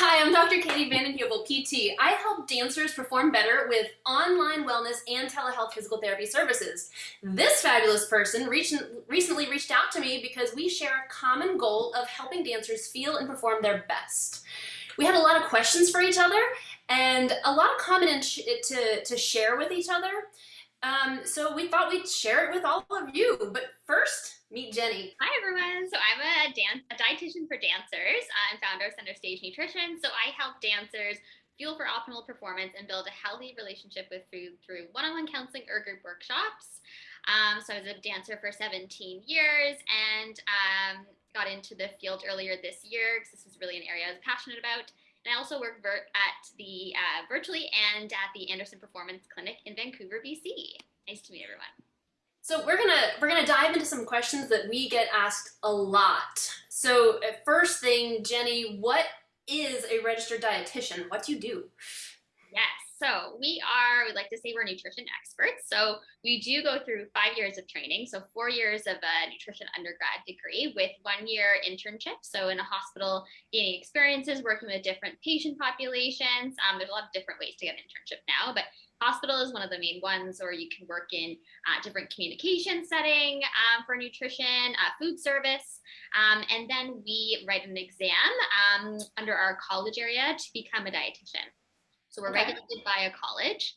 Hi, I'm Dr. Katie Vanden Heuvel, PT. I help dancers perform better with online wellness and telehealth physical therapy services. This fabulous person recently reached out to me because we share a common goal of helping dancers feel and perform their best. We had a lot of questions for each other and a lot of common to, to share with each other. Um, so we thought we'd share it with all of you. But first, Meet Jenny. Hi everyone. So I'm a dance a dietitian for dancers and founder of Center Stage Nutrition. So I help dancers fuel for optimal performance and build a healthy relationship with food through one-on-one counseling or group workshops. Um, so I was a dancer for 17 years and um, got into the field earlier this year because this is really an area I was passionate about. And I also work at the uh, virtually and at the Anderson Performance Clinic in Vancouver, BC. Nice to meet everyone. So we're gonna we're gonna dive into some questions that we get asked a lot. So uh, first thing, Jenny, what is a registered dietitian? What do you do? Yes. So we are, we like to say we're nutrition experts. So we do go through five years of training. So four years of a nutrition undergrad degree with one year internship. So in a hospital, gaining experiences, working with different patient populations. Um, there's a lot of different ways to get an internship now, but hospital is one of the main ones, or you can work in uh, different communication setting um, for nutrition, uh, food service, um, and then we write an exam um, under our college area to become a dietitian. So we're okay. regulated by a college.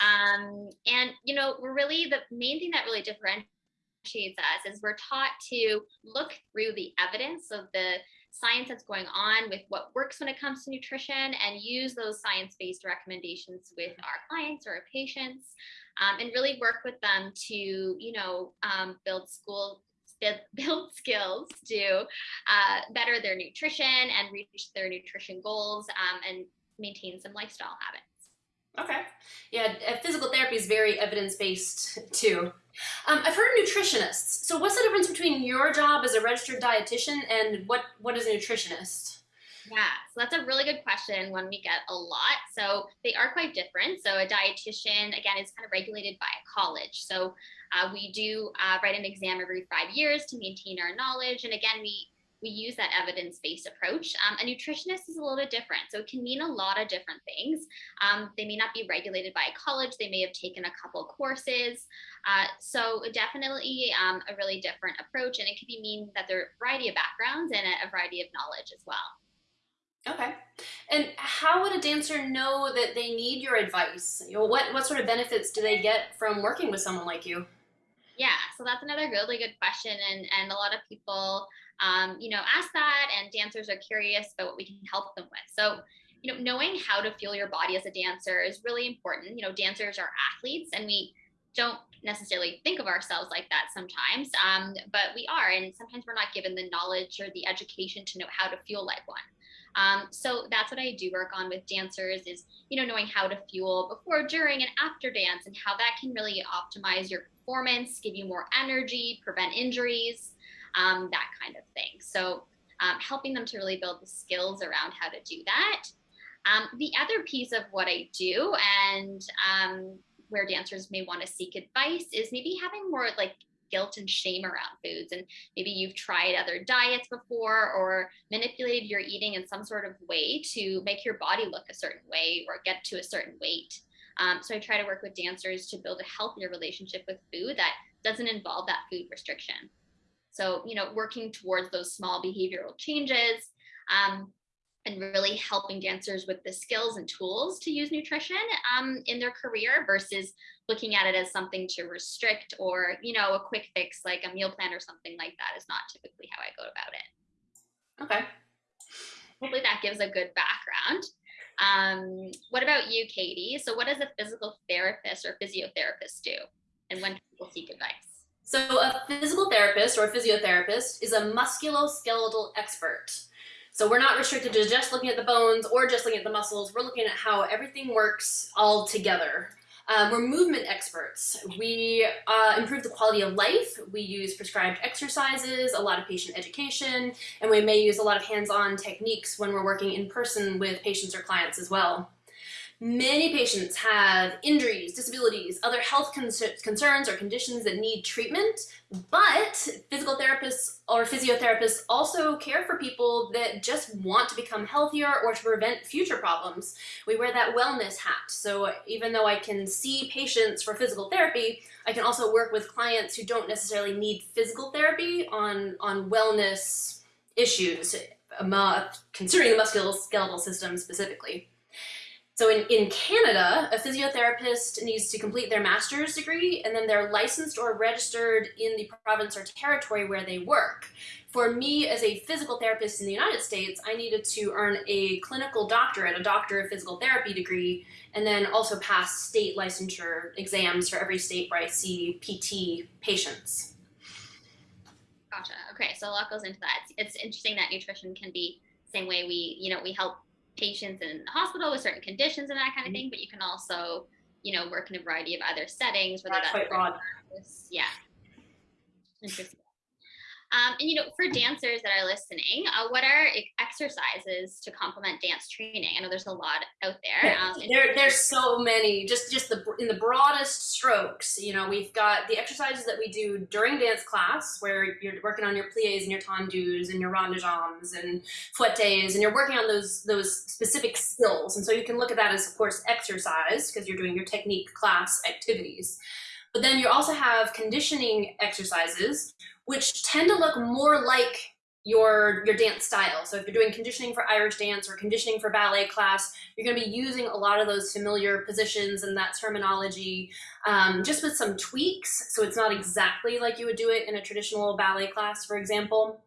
Um, and, you know, we're really, the main thing that really differentiates us is we're taught to look through the evidence of the science that's going on with what works when it comes to nutrition and use those science-based recommendations with our clients or our patients um, and really work with them to, you know, um, build school build skills to uh, better their nutrition and reach their nutrition goals um, and maintain some lifestyle habits. Okay. Yeah, physical therapy is very evidence-based too. Um, I've heard nutritionists. So what's the difference between your job as a registered dietitian and what, what is a nutritionist? Yeah, so that's a really good question, one we get a lot. So they are quite different. So a dietitian, again, is kind of regulated by a college. So uh, we do uh, write an exam every five years to maintain our knowledge. And again, we we use that evidence-based approach. Um, a nutritionist is a little bit different. So it can mean a lot of different things. Um, they may not be regulated by a college. They may have taken a couple courses. Uh, so definitely um, a really different approach. And it could be mean that there are a variety of backgrounds and a, a variety of knowledge as well. Okay. And how would a dancer know that they need your advice? You know, what, what sort of benefits do they get from working with someone like you? Yeah, so that's another really good question. And, and a lot of people um, you know, ask that and dancers are curious about what we can help them with. So, you know, knowing how to feel your body as a dancer is really important. You know, dancers are athletes and we don't necessarily think of ourselves like that sometimes, um, but we are. And sometimes we're not given the knowledge or the education to know how to feel like one. Um, so that's what I do work on with dancers is, you know, knowing how to fuel before, during, and after dance and how that can really optimize your performance, give you more energy, prevent injuries um, that kind of thing. So um, helping them to really build the skills around how to do that. Um, the other piece of what I do and um, where dancers may want to seek advice is maybe having more like guilt and shame around foods and maybe you've tried other diets before or manipulated your eating in some sort of way to make your body look a certain way or get to a certain weight. Um, so I try to work with dancers to build a healthier relationship with food that doesn't involve that food restriction. So, you know, working towards those small behavioral changes um, and really helping dancers with the skills and tools to use nutrition um, in their career versus looking at it as something to restrict or, you know, a quick fix like a meal plan or something like that is not typically how I go about it. Okay. Hopefully that gives a good background. Um, what about you, Katie? So what does a physical therapist or physiotherapist do? And when people seek advice? So a physical therapist or a physiotherapist is a musculoskeletal expert. So we're not restricted to just looking at the bones or just looking at the muscles. We're looking at how everything works all together. Um, we're movement experts. We uh, improve the quality of life. We use prescribed exercises, a lot of patient education, and we may use a lot of hands-on techniques when we're working in person with patients or clients as well. Many patients have injuries, disabilities, other health concerns or conditions that need treatment, but physical therapists or physiotherapists also care for people that just want to become healthier or to prevent future problems. We wear that wellness hat. So even though I can see patients for physical therapy, I can also work with clients who don't necessarily need physical therapy on, on wellness issues, uh, considering the musculoskeletal system specifically. So in, in Canada, a physiotherapist needs to complete their master's degree and then they're licensed or registered in the province or territory where they work. For me as a physical therapist in the United States, I needed to earn a clinical doctorate, a doctor of physical therapy degree, and then also pass state licensure exams for every state where I see PT patients. Gotcha. Okay, so a lot goes into that. It's, it's interesting that nutrition can be same way we, you know, we help patients in the hospital with certain conditions and that kind of mm-hmm. thing, but you can also, you know, work in a variety of other settings, whether that's, that's quite broad. Yeah. Interesting. Um, and you know, for dancers that are listening, uh, what are exercises to complement dance training? I know there's a lot out there. Um, there, there's so many. Just, just the in the broadest strokes. You know, we've got the exercises that we do during dance class, where you're working on your pliés and your tendus and your rond de jambes and fouettes, and you're working on those those specific skills. And so you can look at that as, of course, exercise because you're doing your technique class activities. But then you also have conditioning exercises which tend to look more like your your dance style. So if you're doing conditioning for Irish dance or conditioning for ballet class, you're going to be using a lot of those familiar positions and that terminology um, just with some tweaks. So it's not exactly like you would do it in a traditional ballet class, for example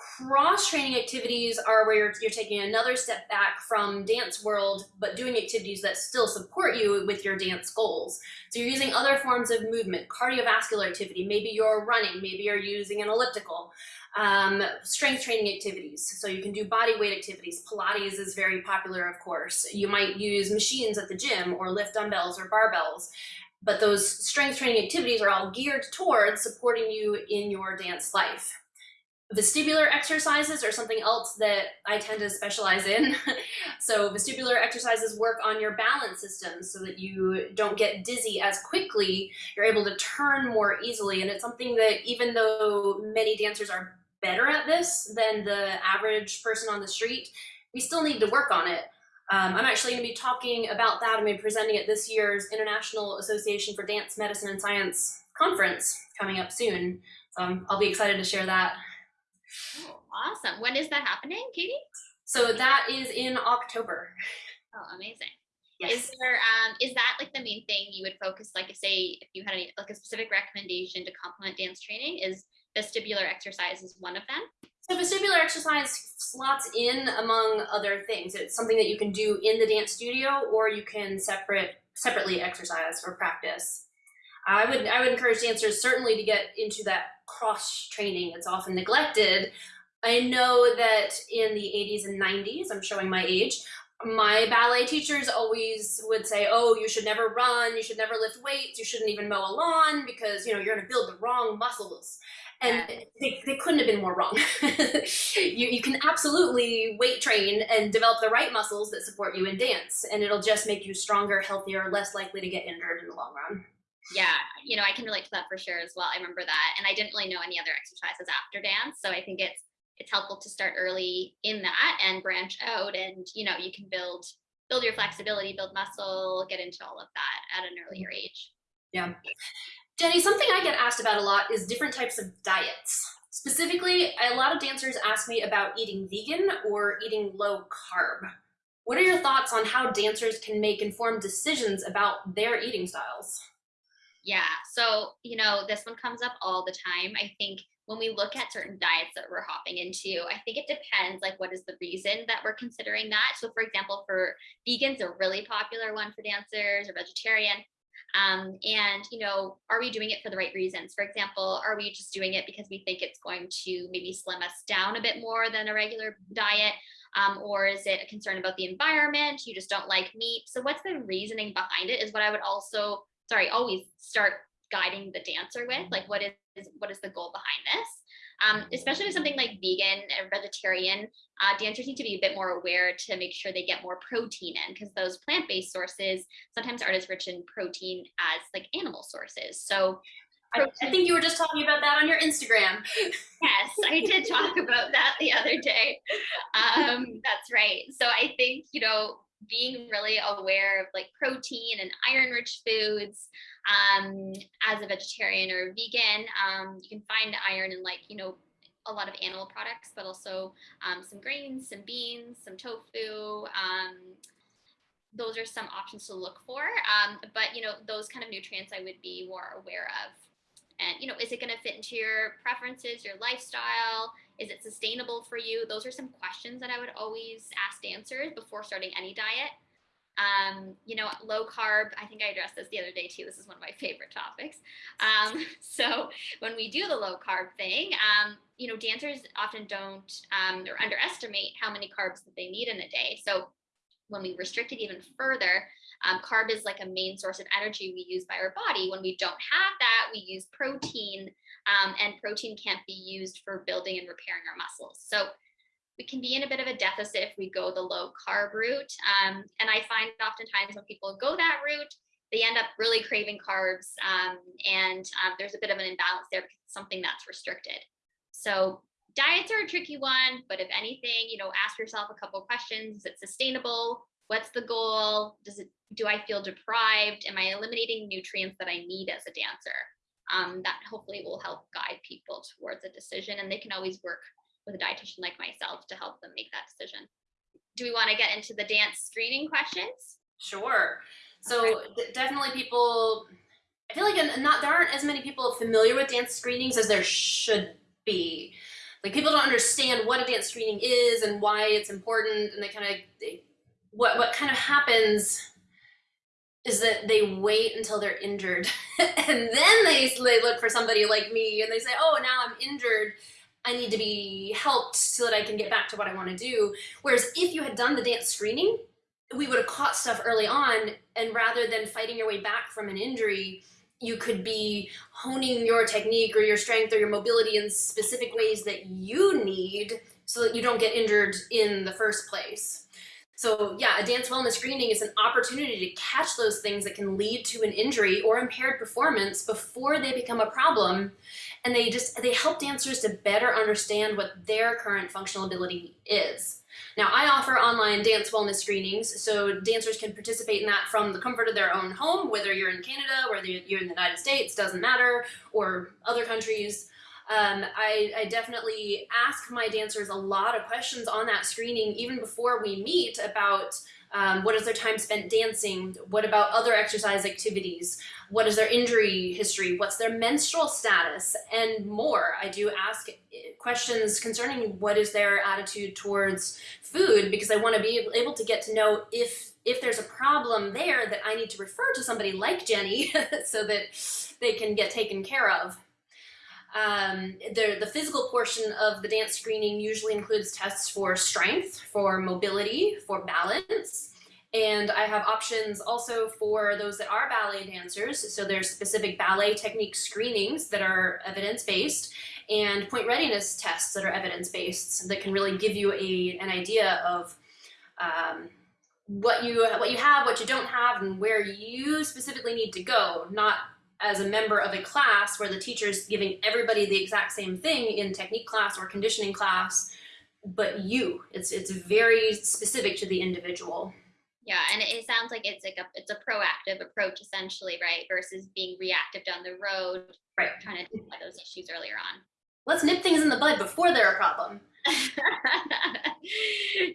cross-training activities are where you're, you're taking another step back from dance world, but doing activities that still support you with your dance goals. So you're using other forms of movement, cardiovascular activity, maybe you're running, maybe you're using an elliptical, um, strength training activities. So you can do body weight activities. Pilates is very popular, of course. You might use machines at the gym or lift dumbbells or barbells. But those strength training activities are all geared towards supporting you in your dance life. Vestibular exercises are something else that I tend to specialize in. so vestibular exercises work on your balance system so that you don't get dizzy as quickly. You're able to turn more easily. And it's something that even though many dancers are better at this than the average person on the street, we still need to work on it. Um, I'm actually going to be talking about that. I'm going to be presenting at this year's International Association for Dance, Medicine, and Science conference coming up soon. Um, I'll be excited to share that. Oh, awesome. When is that happening, Katie? So that is in October. Oh, amazing. Yes. Is there um is that like the main thing you would focus like say if you had any like a specific recommendation to complement dance training is vestibular exercise is one of them? So vestibular exercise slots in among other things. It's something that you can do in the dance studio or you can separate separately exercise or practice. I would I would encourage dancers certainly to get into that cross training that's often neglected. I know that in the 80s and 90s, I'm showing my age, my ballet teachers always would say, oh, you should never run, you should never lift weights, you shouldn't even mow a lawn because, you know, you're going to build the wrong muscles. And they, they couldn't have been more wrong. you, you can absolutely weight train and develop the right muscles that support you in dance, and it'll just make you stronger, healthier, less likely to get injured in the long run yeah, you know, I can relate to that for sure as well. I remember that. And I didn't really know any other exercises after dance. So I think it's it's helpful to start early in that and branch out and you know, you can build build your flexibility, build muscle, get into all of that at an earlier mm-hmm. age. Yeah. Jenny, something I get asked about a lot is different types of diets. Specifically, a lot of dancers ask me about eating vegan or eating low carb. What are your thoughts on how dancers can make informed decisions about their eating styles? Yeah. So, you know, this one comes up all the time. I think when we look at certain diets that we're hopping into, I think it depends like what is the reason that we're considering that. So for example, for vegans, a really popular one for dancers or vegetarian. Um, and, you know, are we doing it for the right reasons? For example, are we just doing it because we think it's going to maybe slim us down a bit more than a regular diet? Um, or is it a concern about the environment? You just don't like meat. So what's the reasoning behind it is what I would also sorry, always start guiding the dancer with, like what is what is the goal behind this? um, especially with something like vegan and vegetarian, uh, dancers need to be a bit more aware to make sure they get more protein in because those plant-based sources sometimes aren't as rich in protein as like animal sources. So I, I, think you were just talking about that on your Instagram. yes, I did talk about that the other day. Um, that's right. So I think, you know, being really aware of like protein and iron rich foods um, as a vegetarian or a vegan um, you can find iron in like you know a lot of animal products but also um, some grains some beans some tofu um, those are some options to look for um, but you know those kind of nutrients i would be more aware of and you know is it going to fit into your preferences your lifestyle? Is it sustainable for you? Those are some questions that i would always ask dancers before starting any diet. Um, you know low carb i think i addressed this the other day too this is one of my favorite topics. Um, so when we do the low carb thing um, you know dancers often don't um, or underestimate how many carbs that they need in a day. So when we restrict it even further um, carb is like a main source of energy we use by our body. When we don't have that, we use protein, um, and protein can't be used for building and repairing our muscles. So we can be in a bit of a deficit if we go the low carb route. Um, and I find oftentimes when people go that route, they end up really craving carbs, um, and um, there's a bit of an imbalance there because it's something that's restricted. So diets are a tricky one, but if anything, you know, ask yourself a couple questions: Is it sustainable? What's the goal? Does it do I feel deprived? Am I eliminating nutrients that I need as a dancer? Um, that hopefully will help guide people towards a decision, and they can always work with a dietitian like myself to help them make that decision. Do we want to get into the dance screening questions? Sure. So okay. definitely people. I feel like not there aren't as many people familiar with dance screenings as there should be. Like people don't understand what a dance screening is and why it's important, and they kind of what what kind of happens is that they wait until they're injured. And then they, they look for somebody like me and they say oh now i'm injured. I need to be helped so that i can get back to what i want to do. Whereas if you had done the dance screening we would have caught stuff early on and rather than fighting your way back from an injury you could be honing your technique or your strength or your mobility in specific ways that you need so that you don't get injured in the first place so yeah, a dance wellness screening is an opportunity to catch those things that can lead to an injury or impaired performance before they become a problem. And they just, they help dancers to better understand what their current functional ability is. Now, I offer online dance wellness screenings, so dancers can participate in that from the comfort of their own home, whether you're in Canada, whether you're in the United States, doesn't matter, or other countries. Um, I, I, definitely ask my dancers a lot of questions on that screening even before we meet about um, what is their time spent dancing, what about other exercise activities, what is their injury history, what's their menstrual status, and more. I do ask questions concerning what is their attitude towards food because I want to be able to get to know if if there's a problem there that I need to refer to somebody like Jenny so that they can get taken care of. Um, the, the physical portion of the dance screening usually includes tests for strength, for mobility, for balance, and I have options also for those that are ballet dancers. So there's specific ballet technique screenings that are evidence-based and point readiness tests that are evidence-based that can really give you a, an idea of um, what you what you have, what you don't have, and where you specifically need to go, not as a member of a class where the teacher's giving everybody the exact same thing in technique class or conditioning class, but you. It's it's very specific to the individual. Yeah, and it sounds like it's like a it's a proactive approach essentially, right? Versus being reactive down the road, right? Trying to identify those issues earlier on. Let's nip things in the bud before they're a problem.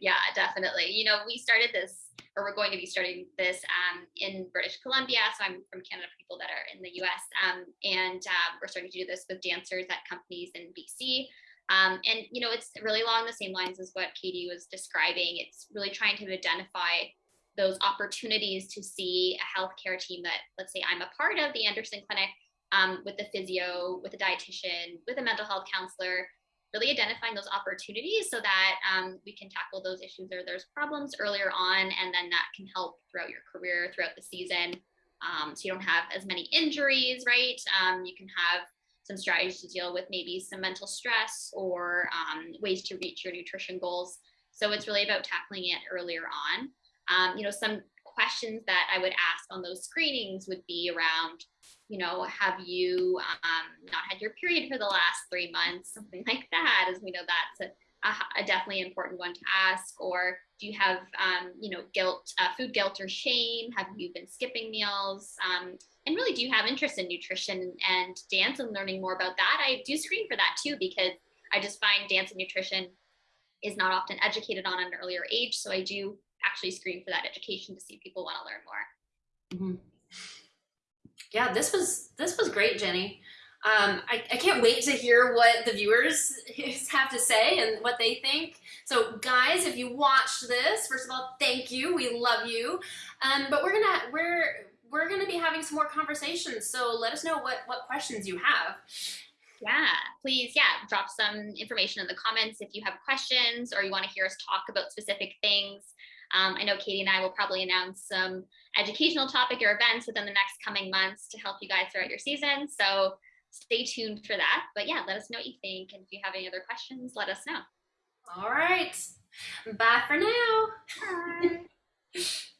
yeah, definitely. You know, we started this or we're going to be starting this um, in British Columbia. So I'm from Canada, people that are in the US. Um, and uh, we're starting to do this with dancers at companies in BC. Um, and, you know, it's really along the same lines as what Katie was describing. It's really trying to identify those opportunities to see a healthcare team that, let's say, I'm a part of the Anderson Clinic um, with the physio, with a dietitian, with a mental health counselor, really identifying those opportunities so that um, we can tackle those issues or there's problems earlier on and then that can help throughout your career throughout the season um, so you don't have as many injuries right um, you can have some strategies to deal with maybe some mental stress or um, ways to reach your nutrition goals. So it's really about tackling it earlier on. Um, you know, some questions that I would ask on those screenings would be around, you know, have you um, not had your period for the last three months, something like that, as we know that's a, a, a definitely important one to ask. Or do you have, um, you know, guilt, uh, food guilt or shame? Have you been skipping meals? Um, and really, do you have interest in nutrition and dance and learning more about that? I do screen for that too because I just find dance and nutrition is not often educated on at an earlier age. So I do actually screen for that education to see if people want to learn more. Mm-hmm. Yeah, this was this was great, Jenny. Um, I, I, can't wait to hear what the viewers have to say and what they think. So, guys, if you watched this, first of all, thank you. We love you. Um, but we're gonna we're we're gonna be having some more conversations. So let us know what what questions you have. Yeah, please, yeah, drop some information in the comments if you have questions or you want to hear us talk about specific things. Um, I know Katie and I will probably announce some educational topic or events within the next coming months to help you guys throughout your season. So stay tuned for that. But yeah, let us know what you think. And if you have any other questions, let us know. All right. Bye for now. Bye.